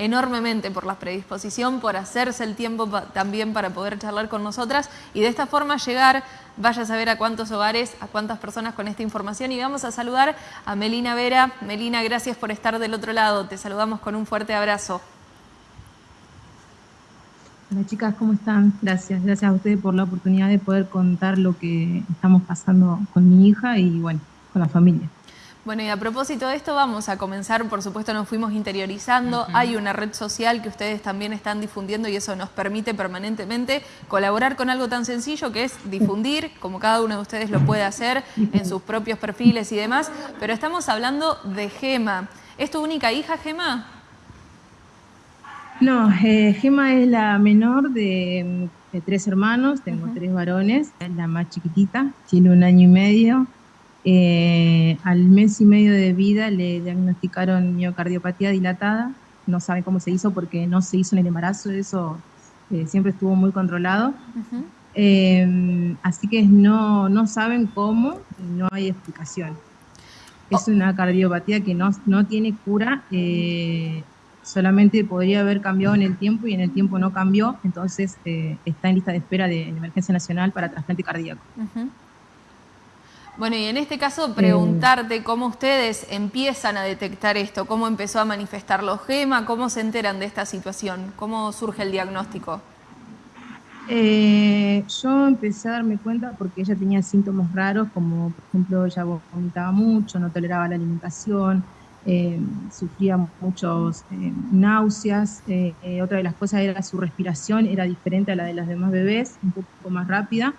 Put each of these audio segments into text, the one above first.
enormemente por la predisposición, por hacerse el tiempo también para poder charlar con nosotras y de esta forma llegar, vaya a saber a cuántos hogares, a cuántas personas con esta información y vamos a saludar a Melina Vera. Melina, gracias por estar del otro lado, te saludamos con un fuerte abrazo. Hola chicas, ¿cómo están? Gracias, gracias a ustedes por la oportunidad de poder contar lo que estamos pasando con mi hija y bueno, con la familia. Bueno, y a propósito de esto vamos a comenzar, por supuesto nos fuimos interiorizando, hay una red social que ustedes también están difundiendo y eso nos permite permanentemente colaborar con algo tan sencillo que es difundir, como cada uno de ustedes lo puede hacer en sus propios perfiles y demás, pero estamos hablando de Gema. ¿Es tu única hija, Gema? No, eh, Gema es la menor de, tres hermanos, tengo tres varones, es la más chiquitita, tiene un año y medio. Eh, al mes y medio de vida le diagnosticaron miocardiopatía dilatada, no saben cómo se hizo porque no se hizo en el embarazo, eso eh, siempre estuvo muy controlado. así que no, no saben cómo, no hay explicación. Es una cardiopatía que no, no tiene cura solamente podría haber cambiado en el tiempo y en el tiempo no cambió, entonces eh, está en lista de espera de emergencia nacional para trasplante cardíaco. Bueno, y en este caso preguntarte cómo ustedes empiezan a detectar esto, cómo empezó a manifestar los GEMA, cómo se enteran de esta situación, cómo surge el diagnóstico. Eh, yo empecé a darme cuenta porque ella tenía síntomas raros, como por ejemplo ella vomitaba mucho, no toleraba la alimentación, eh, sufría muchos eh, náuseas. Eh, otra de las cosas era su respiración, era diferente a la de los demás bebés, un poco más rápida.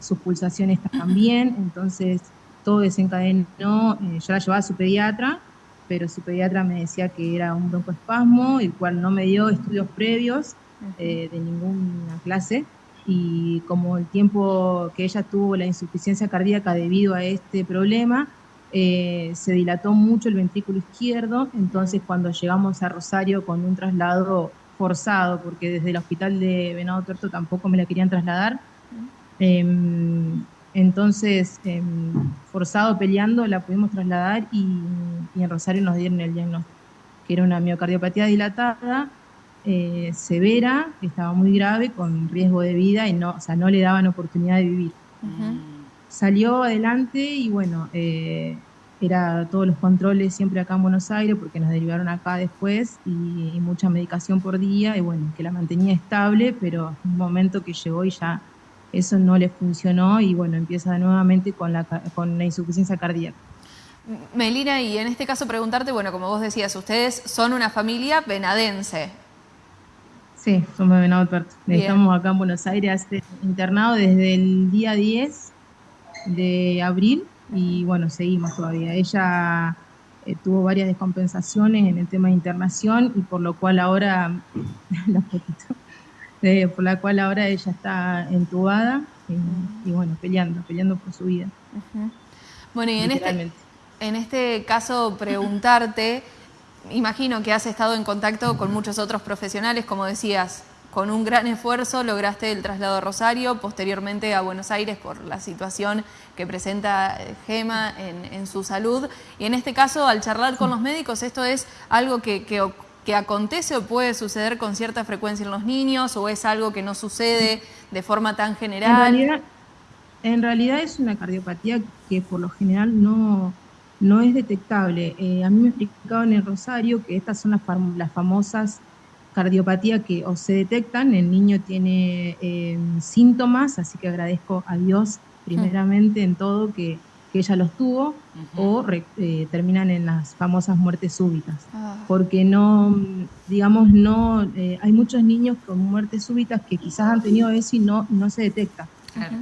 Sus pulsaciones también, entonces todo desencadenó. yo la llevaba a su pediatra, pero su pediatra me decía que era un broncoespasmo, el cual no me dio estudios previos de ninguna clase. Y como el tiempo que ella tuvo la insuficiencia cardíaca debido a este problema, eh, se dilató mucho el ventrículo izquierdo, entonces cuando llegamos a Rosario con un traslado forzado, porque desde el hospital de Venado Tuerto tampoco me la querían trasladar, entonces em, forzado peleando la pudimos trasladar y, en Rosario nos dieron el diagnóstico, que era una miocardiopatía dilatada, eh, severa, que estaba muy grave, con riesgo de vida y no, o sea, no le daban oportunidad de vivir. Salió adelante y bueno, eh, era todos los controles siempre acá en Buenos Aires porque nos derivaron acá después y, mucha medicación por día y bueno, que la mantenía estable, pero un momento que llegó y ya eso no le funcionó y bueno, empieza nuevamente con la, con la insuficiencia cardíaca. Melina, y en este caso preguntarte, bueno, como vos decías, ustedes son una familia venadense. Sí, somos de Venado Estamos acá en Buenos Aires internado desde el día 10 de abril y bueno, seguimos todavía. Ella eh, tuvo varias descompensaciones en el tema de internación y por lo cual ahora, eh, por la cual ahora ella está entubada y, bueno, peleando, peleando por su vida. Bueno, y en este, en este caso preguntarte, imagino que has estado en contacto con muchos otros profesionales, como decías, con un gran esfuerzo lograste el traslado a Rosario, posteriormente a Buenos Aires por la situación que presenta eh, Gema en, su salud. Y en este caso, al charlar con los médicos, ¿esto es algo que, que, acontece o puede suceder con cierta frecuencia en los niños o es algo que no sucede de forma tan general? En realidad, es una cardiopatía que por lo general no, no es detectable. Eh, a mí me explicaban en Rosario que estas son las, las famosas cardiopatía que o se detectan, el niño tiene em, síntomas, así que agradezco a Dios primeramente en todo que, ella los tuvo, o eh, terminan en las famosas muertes súbitas. Ah. Porque no, digamos, no, eh, hay muchos niños con muertes súbitas que quizás han tenido eso y no, no se detecta,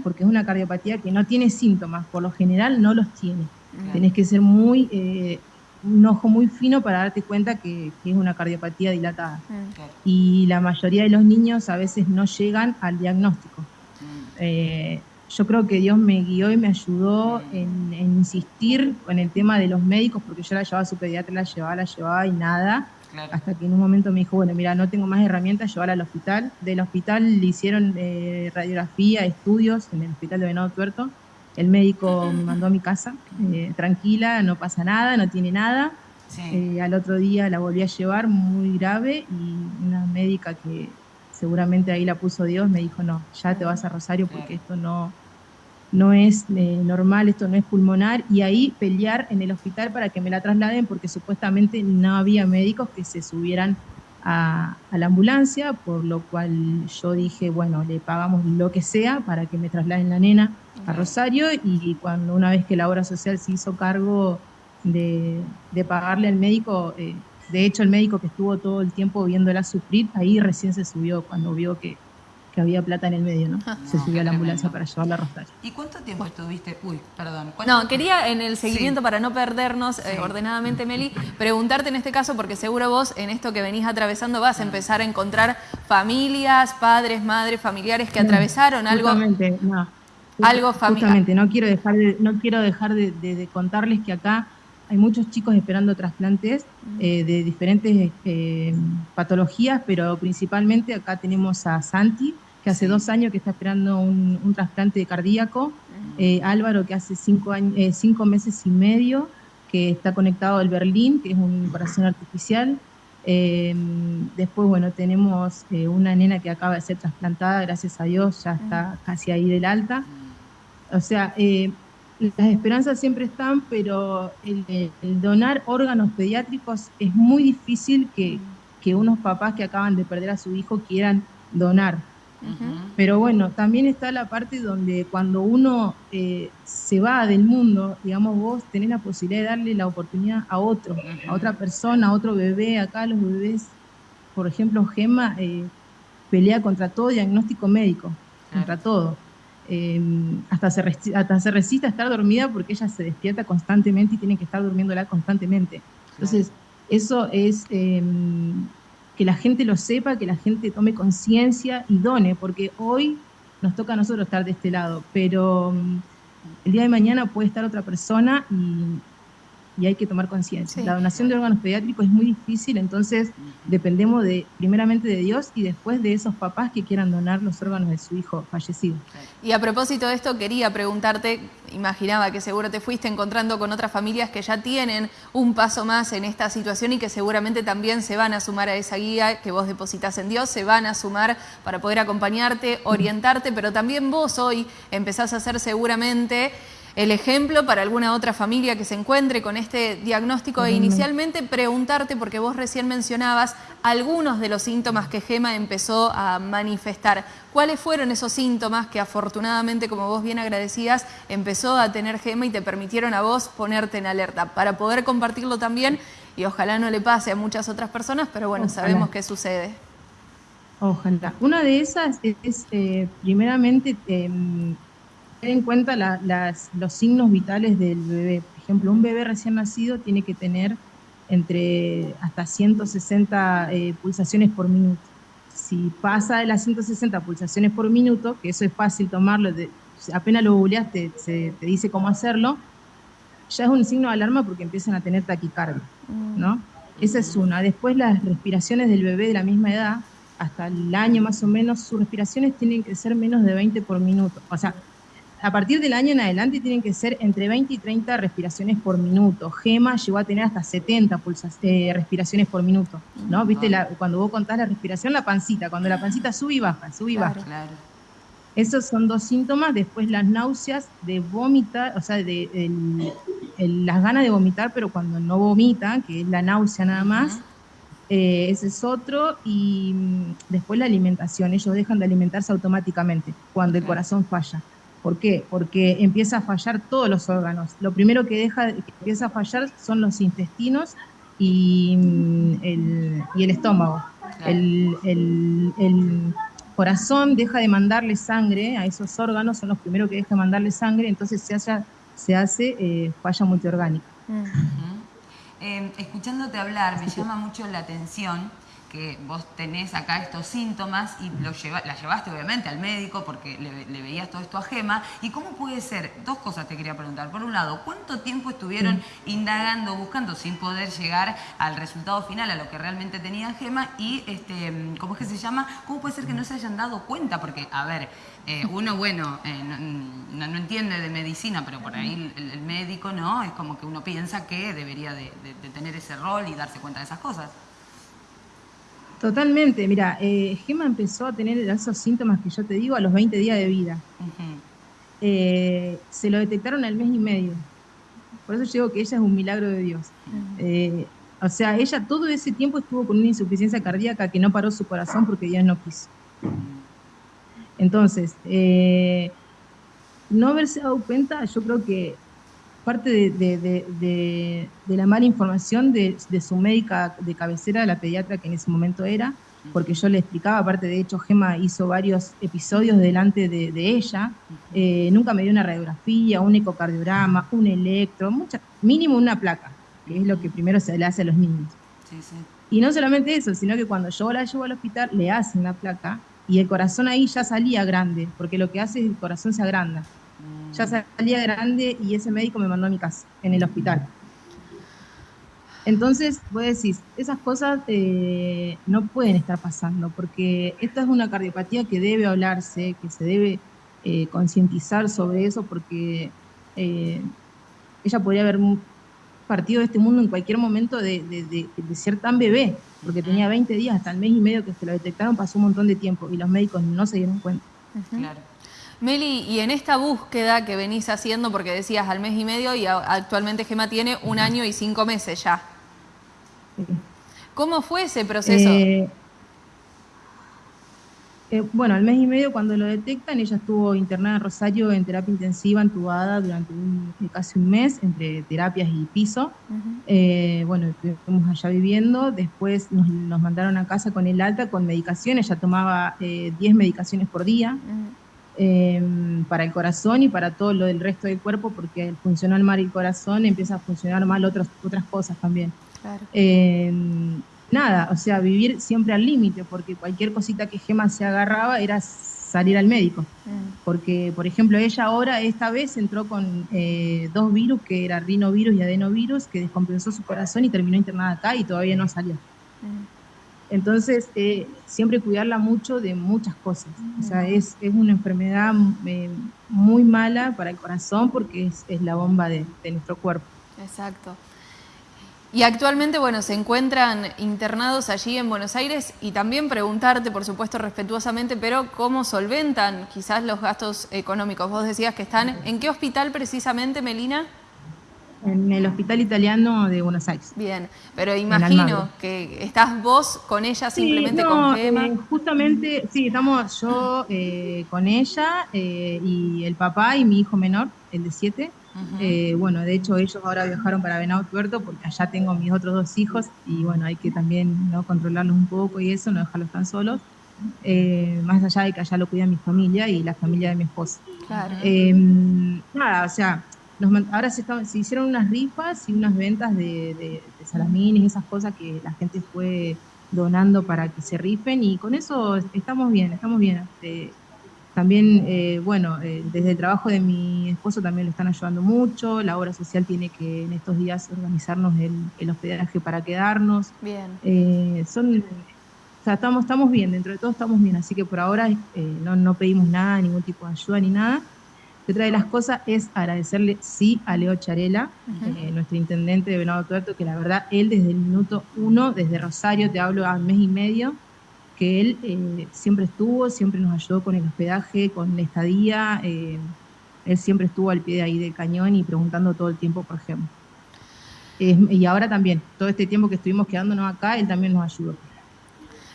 porque es una cardiopatía que no tiene síntomas, por lo general no los tiene. Tenés que ser muy eh, un ojo muy fino para darte cuenta que, es una cardiopatía dilatada. Mm. Y la mayoría de los niños a veces no llegan al diagnóstico. Mm. Eh, yo creo que Dios me guió y me ayudó en, insistir con el tema de los médicos, porque yo la llevaba a su pediatra, la llevaba, la llevaba y nada. Hasta que en un momento me dijo, bueno, mira, no tengo más herramientas, llevarla al hospital. Del hospital le hicieron eh, radiografía, estudios en el hospital de Venado Tuerto el médico me mandó a mi casa, eh, tranquila, no pasa nada, no tiene nada. Eh, al otro día la volví a llevar muy grave y una médica que seguramente ahí la puso Dios me dijo, no, ya te vas a Rosario porque esto no, no es eh, normal, esto no es pulmonar, y ahí pelear en el hospital para que me la trasladen porque supuestamente no había médicos que se subieran a, la ambulancia, por lo cual yo dije, bueno, le pagamos lo que sea para que me trasladen la nena a Rosario y cuando una vez que la obra social se hizo cargo de, pagarle al médico, eh, de hecho el médico que estuvo todo el tiempo viéndola sufrir, ahí recién se subió cuando vio que, que había plata en el medio, ¿no? Se subió a la ambulancia para llevarla a Rosario. ¿Y cuánto tiempo estuviste? Uy, perdón. No, quería en el seguimiento, para no perdernos eh, ordenadamente, Meli, preguntarte en este caso, porque seguro vos en esto que venís atravesando vas a empezar a encontrar familias, padres, madres, familiares que atravesaron algo. Justamente, no. Algo familiar. Justamente, no quiero dejar de, no quiero dejar de, contarles que acá hay muchos chicos esperando trasplantes eh, de diferentes eh, patologías, pero principalmente acá tenemos a Santi, que hace dos años que está esperando un, trasplante cardíaco, eh, Álvaro que hace cinco, años, eh, cinco meses y medio que está conectado al Berlín, que es un corazón artificial. Eh, después, bueno, tenemos una nena que acaba de ser trasplantada, gracias a Dios, ya está casi ahí del alta. O sea, las esperanzas siempre están, pero el, donar órganos pediátricos es muy difícil que, que unos papás que acaban de perder a su hijo quieran donar pero bueno, también está la parte donde cuando uno eh, se va del mundo, digamos, vos tenés la posibilidad de darle la oportunidad a otro, a otra persona, a otro bebé. Acá los bebés, por ejemplo, Gema eh, pelea contra todo diagnóstico médico, contra todo. Em, hasta, se hasta se resiste a estar dormida porque ella se despierta constantemente y tiene que estar durmiéndola constantemente. Entonces, eso es em, que la gente lo sepa, que la gente tome conciencia y done, porque hoy nos toca a nosotros estar de este lado, pero mm, el día de mañana puede estar otra persona y y hay que tomar conciencia. La donación de órganos pediátricos es muy difícil, entonces dependemos de primeramente de Dios y después de esos papás que quieran donar los órganos de su hijo fallecido. Y a propósito de esto, quería preguntarte, imaginaba que seguro te fuiste encontrando con otras familias que ya tienen un paso más en esta situación y que seguramente también se van a sumar a esa guía que vos depositas en Dios, se van a sumar para poder acompañarte, orientarte, pero también vos hoy empezás a hacer seguramente el ejemplo para alguna otra familia que se encuentre con este diagnóstico e inicialmente preguntarte, porque vos recién mencionabas algunos de los síntomas que Gema empezó a manifestar. ¿Cuáles fueron esos síntomas que afortunadamente, como vos bien agradecías, empezó a tener Gema y te permitieron a vos ponerte en alerta para poder compartirlo también y ojalá no le pase a muchas otras personas, pero bueno, sabemos qué sucede. Ojalá. Una de esas es, eh, primeramente, em, en cuenta los signos vitales del bebé. Por ejemplo, un bebé recién nacido tiene que tener entre hasta 160 eh, pulsaciones por minuto. Si pasa de las 160 pulsaciones por minuto, que eso es fácil tomarlo, apenas lo googleas te, te, dice cómo hacerlo, ya es un signo de alarma porque empiezan a tener taquicardia, mm. ¿no? Esa es una. Después las respiraciones del bebé de la misma edad, hasta el año más o menos, sus respiraciones tienen que ser menos de 20 por minuto. O sea, a partir del año en adelante tienen que ser entre 20 y 30 respiraciones por minuto. Gema llegó a tener hasta 70 pulsas, eh, respiraciones por minuto, ¿no? Viste, cuando vos contás la respiración, la pancita, cuando la pancita sube y baja, sube y baja. Claro. Esos son dos síntomas. Después las náuseas de vomitar, o sea, de, las ganas de vomitar, pero cuando no vomita, que es la náusea nada más. Eh, ese es otro. Y mm, después la alimentación. Ellos dejan de alimentarse automáticamente cuando el corazón falla. ¿Por qué? Porque empieza a fallar todos los órganos. Lo primero que deja, que empieza a fallar son los intestinos y, mm, el, estómago. El, corazón deja de mandarle sangre a esos órganos, son los primeros que dejan de mandarle sangre, entonces se, se hace eh, falla multiorgánica. Eh, escuchándote hablar, me llama mucho la atención que vos tenés acá estos síntomas y lo lleva, la llevaste obviamente al médico porque le, veías todo esto a Gema. ¿Y cómo puede ser? Dos cosas te quería preguntar. Por un lado, ¿cuánto tiempo estuvieron indagando, buscando sin poder llegar al resultado final, a lo que realmente tenía Gema? Y, este, ¿cómo es que se llama? ¿Cómo puede ser que no se hayan dado cuenta? Porque, a ver, eh, uno, bueno, eh, no, entiende de medicina, pero por ahí el, médico, ¿no? Es como que uno piensa que debería de, tener ese rol y darse cuenta de esas cosas. Totalmente, mira, eh, Gema empezó a tener esos síntomas que yo te digo a los 20 días de vida. se lo detectaron al mes y medio. Por eso yo digo que ella es un milagro de Dios. o sea, ella todo ese tiempo estuvo con una insuficiencia cardíaca que no paró su corazón porque Dios no quiso. Entonces, eh, no haberse dado cuenta, yo creo que parte de, la mala información de, su médica de cabecera, la pediatra que en ese momento era, porque yo le explicaba, aparte de hecho, Gema hizo varios episodios delante de, ella, eh, nunca me dio una radiografía, un ecocardiograma, un electro, mucha, mínimo una placa, que es lo que primero se le hace a los niños. Y no solamente eso, sino que cuando yo la llevo al hospital, le hacen la placa y el corazón ahí ya salía grande, porque lo que hace es el corazón se agranda. Ya salía grande y ese médico me mandó a mi casa, en el hospital. Entonces, vos decís, esas cosas eh, no pueden estar pasando, porque esta es una cardiopatía que debe hablarse, que se debe eh, concientizar sobre eso, porque eh, ella podría haber partido de este mundo en cualquier momento de, ser tan bebé, porque tenía 20 días, hasta el mes y medio que se lo detectaron, pasó un montón de tiempo y los médicos no se dieron cuenta. Claro. Meli, y en esta búsqueda que venís haciendo, porque decías al mes y medio y actualmente Gema tiene un año y cinco meses ya. ¿Cómo fue ese proceso? Eh, eh, bueno, al mes y medio cuando lo detectan, ella estuvo internada en Rosario en terapia intensiva, entubada durante eh, casi un mes, entre terapias y piso. Eh, bueno, estuvimos allá viviendo, después nos, mandaron a casa con el alta, con medicación, ella tomaba 10 medicaciones por día. Em, para el corazón y para todo lo del resto del cuerpo, porque funcionó mal el corazón, empieza a funcionar mal otras otras cosas también. Claro. Em, nada, o sea, vivir siempre al límite, porque cualquier cosita que Gema se agarraba era salir al médico. Mm. Porque, por ejemplo, ella ahora, esta vez, entró con eh, dos virus, que era rinovirus y adenovirus, que descompensó su corazón y terminó internada acá y todavía no salió. Entonces, eh, siempre cuidarla mucho de muchas cosas. O sea, mm. es, una enfermedad eh, muy mala para el corazón porque es, la bomba de, de nuestro cuerpo. Exacto. Y actualmente, bueno, se encuentran internados allí en Buenos Aires y también preguntarte, por supuesto, respetuosamente, pero ¿cómo solventan quizás los gastos económicos? Vos decías que están, ¿en qué hospital precisamente, Melina? En el Hospital Italiano de Buenos Aires. Bien, pero imagino que estás vos con ella simplemente con Gema. Eh, justamente, sí, estamos yo eh, con ella eh, y el papá y mi hijo menor, el de siete. Eh, bueno, de hecho ellos ahora viajaron para Venado Tuerto porque allá tengo mis otros dos hijos y bueno, hay que también ¿no? controlarlos un poco y eso, no dejarlos tan solos. Eh, más allá de que allá lo cuida mi familia y la familia de mi esposa. Em, nada, o sea, ahora se, se, hicieron unas rifas y unas ventas de, de, de salamines y esas cosas que la gente fue donando para que se rifen y con eso estamos bien, estamos bien. Este, también, eh, bueno, eh, desde el trabajo de mi esposo también lo están ayudando mucho. La obra social tiene que en estos días organizarnos el, el hospedaje para quedarnos. Bien. Eh, son, o sea, estamos, estamos bien, dentro de todo estamos bien. Así que por ahora no, no pedimos nada, ningún tipo de ayuda ni nada. Otra de las cosas es agradecerle, sí, a Leo Charela, nuestro intendente de Venado Tuerto, que la verdad, él desde el minuto uno, desde Rosario, te hablo a un mes y medio, que él eh, siempre estuvo, siempre nos ayudó con el hospedaje, con la estadía, eh, él siempre estuvo al pie de ahí del cañón y preguntando todo el tiempo por ejemplo. y ahora también, todo este tiempo que estuvimos quedándonos acá, él también nos ayudó.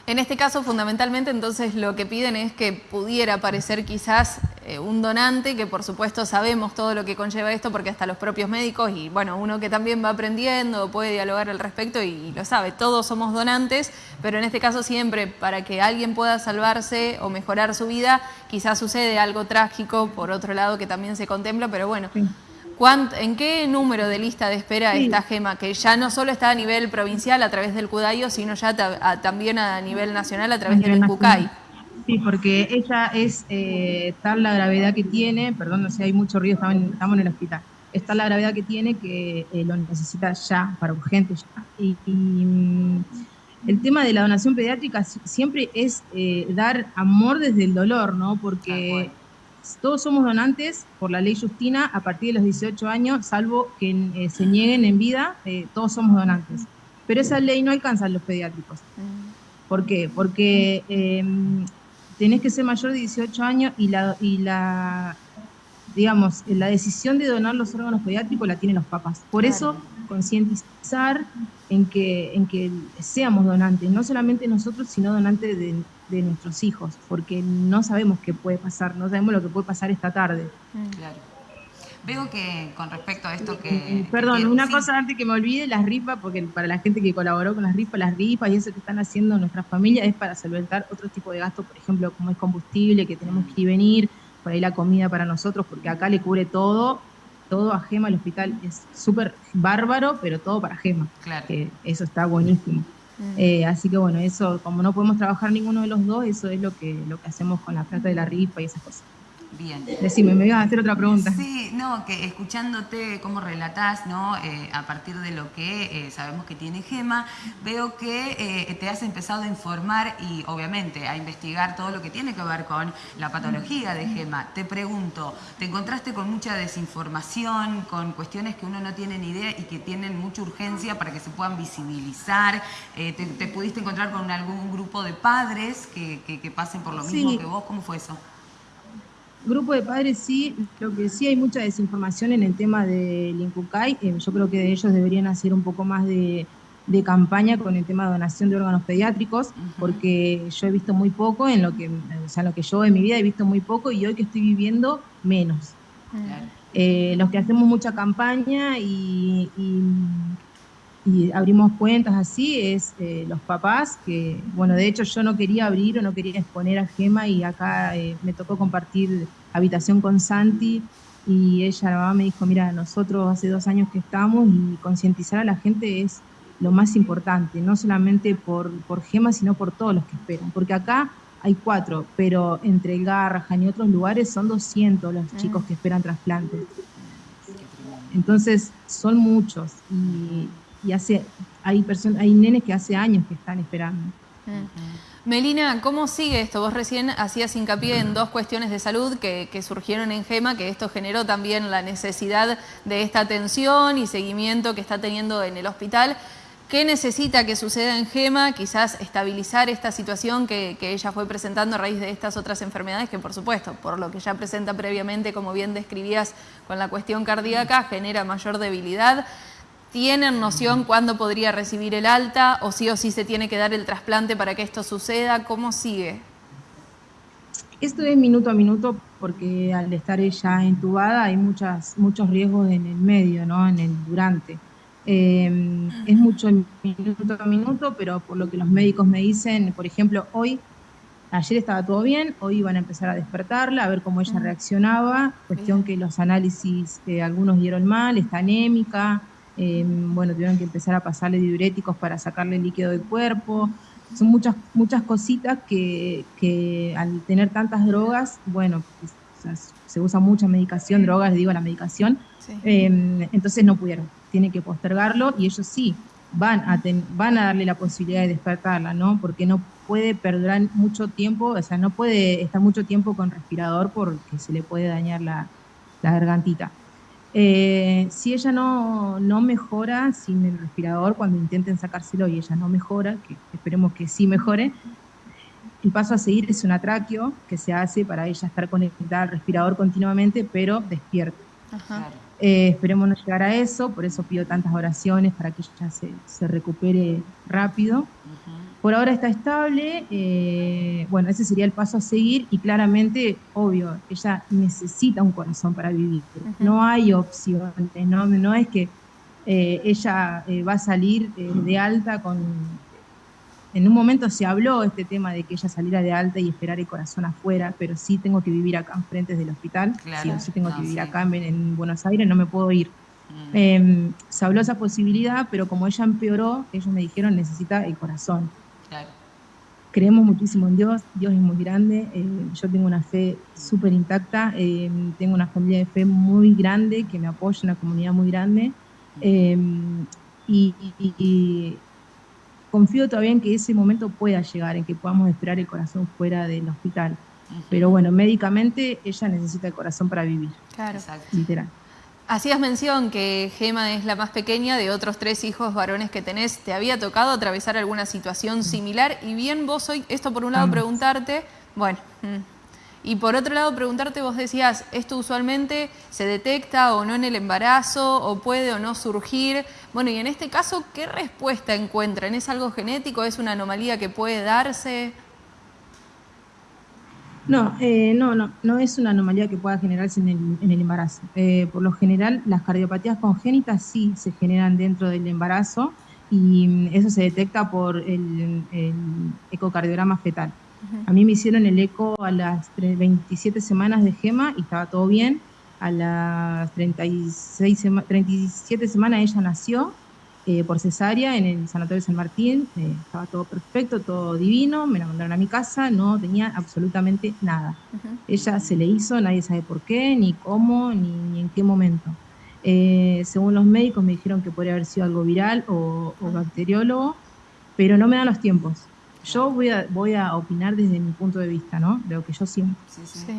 En este caso, fundamentalmente, entonces lo que piden es que pudiera aparecer quizás eh, un donante, que por supuesto sabemos todo lo que conlleva esto, porque hasta los propios médicos y bueno, uno que también va aprendiendo, puede dialogar al respecto y, lo sabe, todos somos donantes, pero en este caso siempre para que alguien pueda salvarse o mejorar su vida, quizás sucede algo trágico, por otro lado, que también se contempla, pero bueno. ¿En qué número de lista de espera está Gema? Que ya no solo está a nivel provincial a través del CUDAIO, sino ya también a nivel nacional a través del CUCAI. Sí, porque ella es eh, tal la gravedad que tiene, perdón, no sé, hay mucho ruido, estamos en, el hospital, es tal la gravedad que tiene que eh, lo necesita ya, para urgente ya. Y, mm, el tema de la donación pediátrica siempre es eh, dar amor desde el dolor, ¿no? Porque todos somos donantes por la ley Justina a partir de los 18 años, salvo que eh, se nieguen en vida, eh, todos somos donantes. Pero esa ley no alcanza a los pediátricos. ¿Por qué? Porque em, tenés que ser mayor de 18 años y la, y la digamos, la decisión de donar los órganos pediátricos la tienen los papás. Por eso, concientizar en que, en que seamos donantes, no solamente nosotros, sino donantes de, de nuestros hijos, porque no sabemos qué puede pasar, no sabemos lo que puede pasar esta tarde. Mm. Claro. Veo que con respecto a esto que... Perdón, una cosa antes que me olvide, las rifas, porque para la gente que colaboró con las rifas, las rifas y eso que están haciendo nuestras familias es para solventar otro tipo de gastos, por ejemplo, como es combustible, que tenemos que ir y venir, por ahí la comida para nosotros, porque acá le cubre todo, todo a Gema, el hospital es súper bárbaro, pero todo para Gema. Claro. Que eso está buenísimo. Mm. Eh, así que bueno, eso, como no podemos trabajar ninguno de los dos, eso es lo que, lo que hacemos con la plata de la rifa y esas cosas. Bien. Decime, me ibas a hacer otra pregunta. Sí, no, que escuchándote cómo relatás, ¿no? Eh, a partir de lo que eh, sabemos que tiene Gema, veo que eh, te has empezado a informar y obviamente a investigar todo lo que tiene que ver con la patología de Gema. Te pregunto, ¿te encontraste con mucha desinformación, con cuestiones que uno no tiene ni idea y que tienen mucha urgencia para que se puedan visibilizar? Te, pudiste encontrar con algún grupo de padres que, pasen por lo mismo que vos? ¿Cómo fue eso? Grupo de padres sí, lo que sí hay mucha desinformación en el tema del INCUCAI. Eh, yo creo que ellos deberían hacer un poco más de, campaña con el tema de donación de órganos pediátricos, porque yo he visto muy poco en lo que, o sea, lo que yo en mi vida he visto muy poco y hoy que estoy viviendo menos. Eh, los que hacemos mucha campaña y y abrimos cuentas así, es eh, los papás, que bueno, de hecho yo no quería abrir o no quería exponer a Gema y acá eh, me tocó compartir habitación con Santi y ella, la mamá me dijo, mira, nosotros hace dos años que estamos y concientizar a la gente es lo más importante, no solamente por, por Gema, sino por todos los que esperan, porque acá hay cuatro, pero entre el Garrahan y otros lugares son 200 los chicos que esperan trasplantes. Entonces, son muchos y, y hace, hay, personas, hay nenes que hace años que están esperando. Melina, ¿cómo sigue esto? Vos recién hacías hincapié en dos cuestiones de salud que, surgieron en GEMA, que esto generó también la necesidad de esta atención y seguimiento que está teniendo en el hospital. ¿Qué necesita que suceda en GEMA? Quizás estabilizar esta situación que, que, ella fue presentando a raíz de estas otras enfermedades, que por supuesto, por lo que ya presenta previamente, como bien describías con la cuestión cardíaca, genera mayor debilidad. ¿Tienen noción cuándo podría recibir el alta o sí o sí se tiene que dar el trasplante para que esto suceda? ¿Cómo sigue? Esto es minuto a minuto porque al estar ella entubada hay muchas, muchos riesgos en el medio, ¿no? en el durante. Em, es mucho minuto a minuto, pero por lo que los médicos me dicen, por ejemplo, hoy, ayer estaba todo bien, hoy iban a empezar a despertarla, a ver cómo ella reaccionaba, cuestión que los análisis, eh, algunos dieron mal, está anémica, eh, bueno, tuvieron que empezar a pasarle diuréticos para sacarle líquido del cuerpo. Son muchas, muchas cositas que, al tener tantas drogas, bueno, se usa mucha medicación, drogas, digo, la medicación, em, entonces no pudieron, tienen que postergarlo y ellos sí van a, van a darle la posibilidad de despertarla, ¿no? Porque no puede perdurar mucho tiempo, o sea, no puede estar mucho tiempo con respirador porque se le puede dañar la, la gargantita. Eh, si ella no, mejora sin el respirador, cuando intenten sacárselo y ella no mejora, que esperemos que sí mejore, el paso a seguir es un atraqueo que se hace para ella estar conectada al respirador continuamente, pero despierta. Eh, esperemos no llegar a eso, por eso pido tantas oraciones para que ella se, recupere rápido. Por ahora está estable, eh, bueno, ese sería el paso a seguir y claramente, obvio, ella necesita un corazón para vivir. No hay opciones, no, no es que eh, ella eh, va a salir de alta con, en un momento se habló este tema de que ella saliera de alta y esperar el corazón afuera, pero sí tengo que vivir acá enfrente del hospital, sí sí tengo que vivir acá en, Buenos Aires, no me puedo ir. Mm. Em, se habló esa posibilidad, pero como ella empeoró, ellos me dijeron necesita el corazón. Creemos muchísimo en Dios, Dios es muy grande, eh, yo tengo una fe súper intacta, em, tengo una familia de fe muy grande que me apoya, una comunidad muy grande. Em, y, confío todavía en que ese momento pueda llegar, en que podamos esperar el corazón fuera del hospital. Pero bueno, médicamente ella necesita el corazón para vivir. Claro. Literal. Hacías mención que Gema es la más pequeña de otros tres hijos varones que tenés. ¿Te había tocado atravesar alguna situación similar? Y bien vos hoy, esto por un lado preguntarte, bueno, mm, y por otro lado preguntarte, vos decías, ¿esto usualmente se detecta o no en el embarazo o puede o no surgir? Bueno, y en este caso, ¿qué respuesta encuentran? ¿Es algo genético? ¿Es una anomalía que puede darse? No, eh, no, no, no es una anomalía que pueda generarse en el, embarazo. Eh, por lo general, las cardiopatías congénitas sí se generan dentro del embarazo y mm, eso se detecta por el, ecocardiograma fetal. A mí me hicieron el eco a las 27 semanas de gema y estaba todo bien. A las 36 37 semanas ella nació eh, por cesárea en el Sanatorio San Martín, eh, estaba todo perfecto, todo divino, me la mandaron a mi casa, no tenía absolutamente nada. Ella se le hizo, nadie sabe por qué, ni cómo, ni, en qué momento. Eh, según los médicos me dijeron que podría haber sido algo viral o, bacteriólogo, pero no me dan los tiempos. Yo voy a, voy a opinar desde mi punto de vista, ¿no? De lo que yo siento.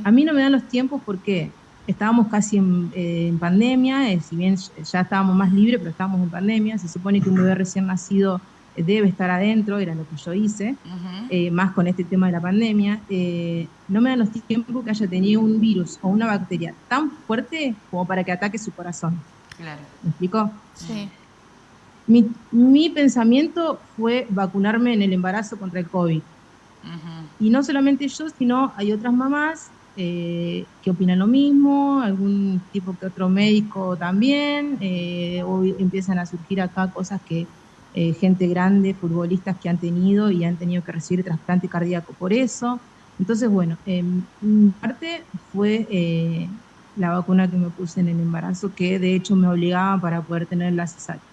A mí no me dan los tiempos porque estábamos casi en, eh, pandemia, eh, si bien ya estábamos más libres, pero estábamos en pandemia, se supone que un bebé recién nacido eh, debe estar adentro, era lo que yo hice, más con este tema de la pandemia, no me dan los tiempos que haya tenido un virus o una bacteria tan fuerte como para que ataque su corazón. Claro. ¿Me explico? Sí. Mi, mi, pensamiento fue vacunarme en el embarazo contra el COVID. Y no solamente yo, sino hay otras mamás eh, que opinan lo mismo, algún tipo que otro médico también, eh, empiezan a surgir acá cosas que eh, gente grande, futbolistas que han tenido y han tenido que recibir trasplante cardíaco por eso. Entonces, bueno, en parte fue eh, la vacuna que me puse en el embarazo, que de hecho me obligaba para poder tener la cesárea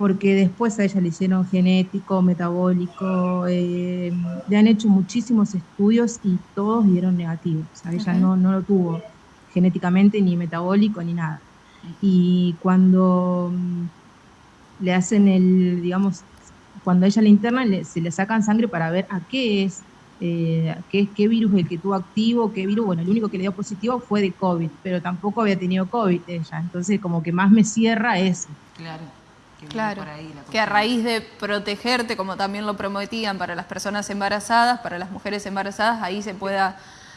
porque después a ella le hicieron genético, metabólico, eh, le han hecho muchísimos estudios y todos dieron negativos. ella no, no lo tuvo genéticamente, ni metabólico, ni nada. Y cuando mm, le hacen el, digamos, cuando ella le internan, se le sacan sangre para ver a qué es, eh, qué, qué virus el que tuvo activo, qué virus, bueno, el único que le dio positivo fue de COVID, pero tampoco había tenido COVID ella, entonces como que más me cierra eso. Claro claro, que a raíz de protegerte, como también lo prometían para las personas embarazadas, para las mujeres embarazadas, ahí se pueda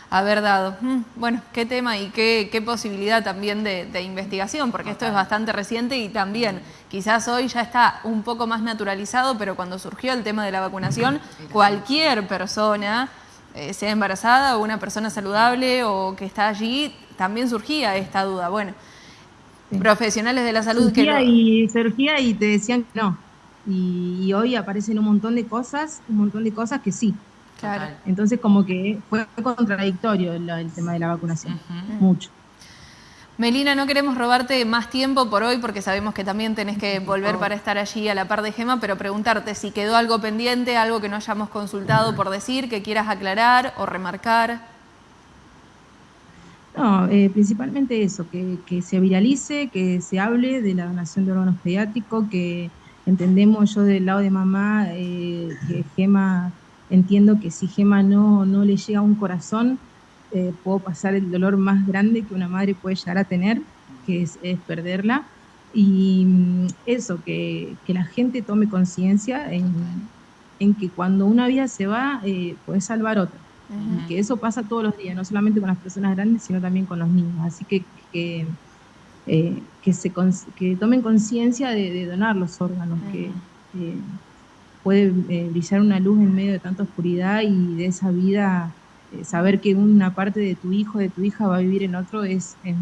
haber dado. Mm, bueno, qué tema y qué, posibilidad también de, investigación, porque esto es bastante reciente y también quizás hoy ya está un poco más naturalizado, pero cuando surgió el tema de la vacunación, cualquier persona, eh, sea embarazada o una persona saludable o que está allí, también surgía esta duda. Bueno, profesionales de la salud que y surgía y te decían que no. Y, hoy aparecen un montón de cosas, un montón de cosas que sí. Claro. Entonces como que fue contradictorio el, tema de la vacunación, mucho. Melina, no queremos robarte más tiempo por hoy porque sabemos que también tenés que volver para estar allí a la par de Gema, pero preguntarte si quedó algo pendiente, algo que no hayamos consultado por decir, que quieras aclarar o remarcar. No, eh, principalmente eso, que, se viralice, que se hable de la donación de órganos pediátricos, que entendemos yo del lado de mamá, eh, que Gema, entiendo que si Gema no, no le llega a un corazón, eh, puedo pasar el dolor más grande que una madre puede llegar a tener, que es, perderla. Y mm, eso, que, que, la gente tome conciencia en, en, que cuando una vida se va, puede salvar otra que eso pasa todos los días, no solamente con las personas grandes, sino también con los niños. Así que que, eh, que, se, que tomen conciencia de, donar los órganos, que eh, puede eh, brillar una luz en medio de tanta oscuridad y de esa vida, saber que una parte de tu hijo, de tu hija va a vivir en otro, es, es,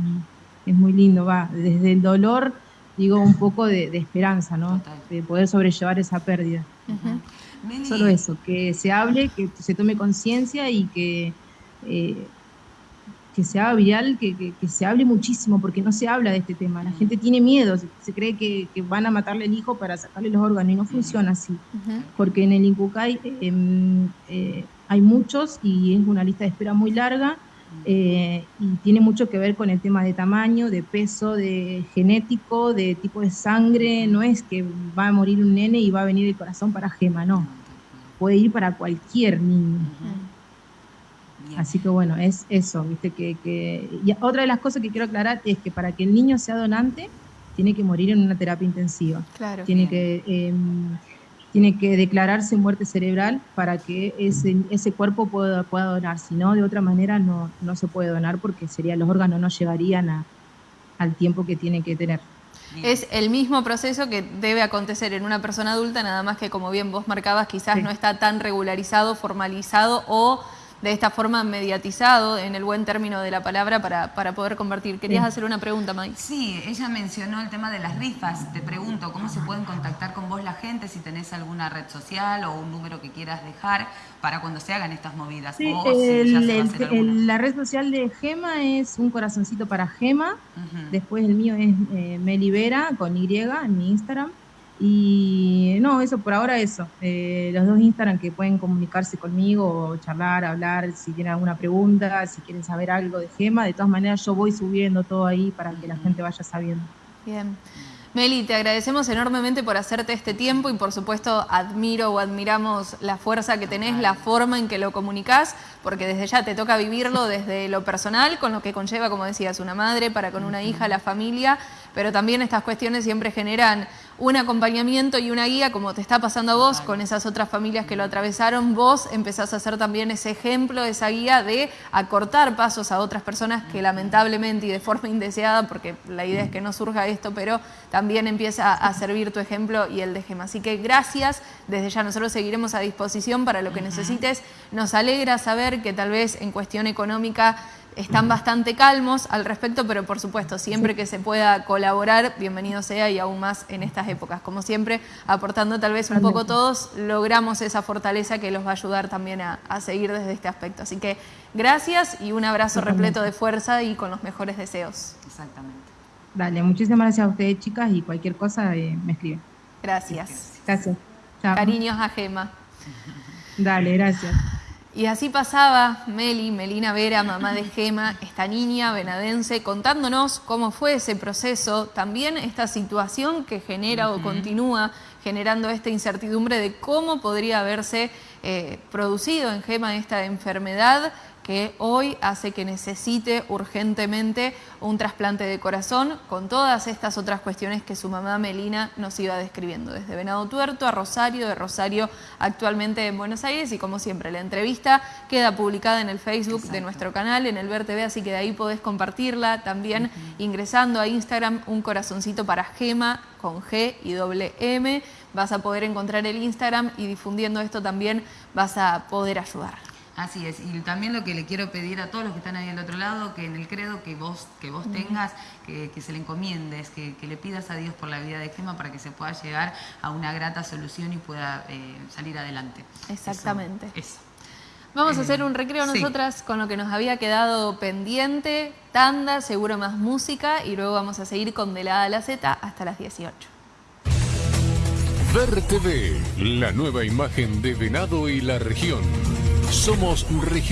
muy lindo, va desde el dolor digo, un poco de, esperanza, ¿no? De poder sobrellevar esa pérdida. Solo eso, que se hable, que se tome conciencia y que, eh, que se haga viral, que, se hable muchísimo, porque no se habla de este tema. La gente tiene miedo, se, cree que, van a matarle al hijo para sacarle los órganos y no funciona así. Porque en el Incucay em, eh, hay muchos y es una lista de espera muy larga eh, y tiene mucho que ver con el tema de tamaño, de peso, de genético, de tipo de sangre. No es que va a morir un nene y va a venir el corazón para Gema, no. Puede ir para cualquier niño. Así que bueno, es eso, viste que, Y otra de las cosas que quiero aclarar es que para que el niño sea donante, tiene que morir en una terapia intensiva. Claro. Tiene que em, tiene que declararse muerte cerebral para que ese, ese cuerpo pueda, pueda donar. Si no, de otra manera no, no se puede donar porque sería, los órganos no llegarían a, al tiempo que tiene que tener. Es el mismo proceso que debe acontecer en una persona adulta, nada más que como bien vos marcabas, quizás no está tan regularizado, formalizado o de esta forma mediatizado, en el buen término de la palabra, para, para poder convertir. ¿Querías hacer una pregunta, May? Sí, ella mencionó el tema de las rifas. Te pregunto, ¿cómo se pueden contactar con vos la gente? Si tenés alguna red social o un número que quieras dejar para cuando se hagan estas movidas. Sí, la red social de Gema es un corazoncito para Gema. Después el mío es eh, Melibera con Y en mi Instagram. Y no, eso por ahora eso. Eh, los dos Instagram que pueden comunicarse conmigo, charlar, hablar, si tienen alguna pregunta, si quieren saber algo de Gema. De todas maneras, yo voy subiendo todo ahí para que la gente vaya sabiendo. Bien. Meli, te agradecemos enormemente por hacerte este tiempo y por supuesto admiro o admiramos la fuerza que tenés, la forma en que lo comunicás, porque desde ya te toca vivirlo desde lo personal, con lo que conlleva, como decías, una madre, para con una hija, la familia, pero también estas cuestiones siempre generan un acompañamiento y una guía, como te está pasando a vos, con esas otras familias que lo atravesaron, vos empezás a ser también ese ejemplo, esa guía de acortar pasos a otras personas que lamentablemente y de forma indeseada, porque la idea es que no surja esto, pero también empieza a servir tu ejemplo y el de Gema. Así que gracias, desde ya nosotros seguiremos a disposición para lo que necesites. Nos alegra saber que tal vez en cuestión económica están bastante calmos al respecto, pero por supuesto, siempre que se pueda colaborar, bienvenido sea y aún más en estas épocas. Como siempre, aportando tal vez un poco todos, logramos esa fortaleza que los va a ayudar también a, seguir desde este aspecto. Así que gracias y un abrazo repleto de fuerza y con los mejores deseos. Exactamente. Dale, muchísimas gracias a ustedes, chicas, y cualquier cosa eh, me escriben. Gracias. Gracias. Cariños a Gema. Dale, gracias. Y así pasaba Meli, Melina Vera, mamá de Gema, esta niña venadense, contándonos cómo fue ese proceso, también esta situación que genera o continúa generando esta incertidumbre de cómo podría haberse eh, producido en Gema esta enfermedad que hoy hace que necesite urgentemente un trasplante de corazón con todas estas otras cuestiones que su mamá Melina nos iba describiendo, desde Venado Tuerto a Rosario, de Rosario actualmente en Buenos Aires y como siempre la entrevista queda publicada en el Facebook de nuestro canal, en el Ver TV, así que de ahí podés compartirla. También ingresando a Instagram un corazoncito para Gema con G y doble M, vas a poder encontrar el Instagram y difundiendo esto también vas a poder ayudar. Así es, y también lo que le quiero pedir a todos los que están ahí al otro lado, que en el credo que vos, que vos tengas, que, se le encomiendes, que, le pidas a Dios por la vida de Gema para que se pueda llegar a una grata solución y pueda eh, salir adelante. Exactamente. Eso. Vamos a hacer eh, un recreo nosotras con lo que nos había quedado pendiente, tanda, seguro más música y luego vamos a seguir con De la A a la Z hasta las 18. Ver TV, la nueva imagen de Venado y la región. Somos región.